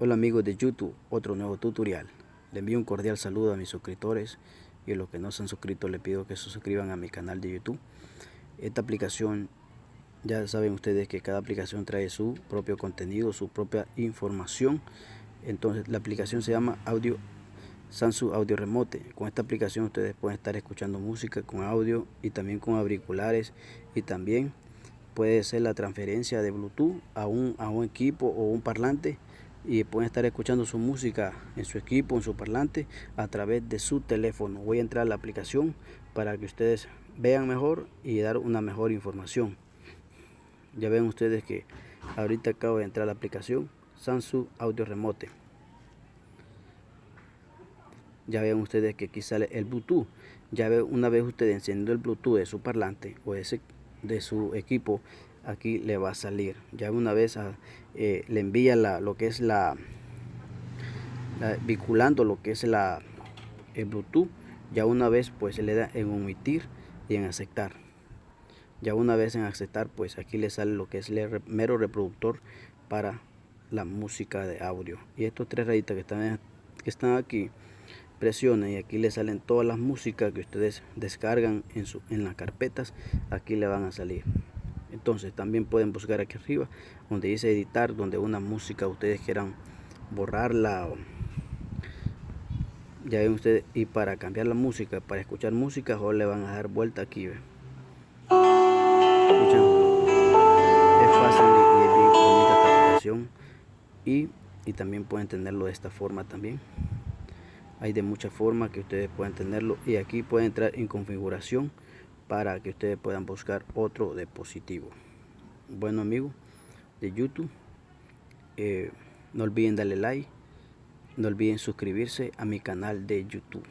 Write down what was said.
Hola amigos de YouTube, otro nuevo tutorial. Le envío un cordial saludo a mis suscriptores y a los que no se han suscrito les pido que se suscriban a mi canal de YouTube. Esta aplicación, ya saben ustedes que cada aplicación trae su propio contenido, su propia información. Entonces la aplicación se llama Audio Samsung Audio Remote. Con esta aplicación ustedes pueden estar escuchando música con audio y también con auriculares y también puede ser la transferencia de Bluetooth a un, a un equipo o un parlante y pueden estar escuchando su música en su equipo, en su parlante, a través de su teléfono. Voy a entrar a la aplicación para que ustedes vean mejor y dar una mejor información. Ya ven ustedes que ahorita acabo de entrar a la aplicación Samsung Audio Remote. Ya ven ustedes que aquí sale el Bluetooth. Ya ven una vez ustedes encendiendo el Bluetooth de su parlante o ese de su equipo aquí le va a salir. Ya una vez ah, eh, le envía la, lo que es la, vinculando lo que es la el bluetooth ya una vez pues se le da en omitir y en aceptar. Ya una vez en aceptar pues aquí le sale lo que es el mero reproductor para la música de audio. Y estos tres rayitas que están, que están aquí presionen y aquí le salen todas las músicas que ustedes descargan en, su, en las carpetas aquí le van a salir entonces también pueden buscar aquí arriba donde dice editar donde una música ustedes quieran borrarla ya ven ustedes y para cambiar la música para escuchar música o le van a dar vuelta aquí es fácil y bonita aplicación. Y, y también pueden tenerlo de esta forma también. Hay de muchas formas que ustedes pueden tenerlo. Y aquí pueden entrar en configuración para que ustedes puedan buscar otro dispositivo. Bueno amigos de youtube eh, no olviden darle like no olviden suscribirse a mi canal de youtube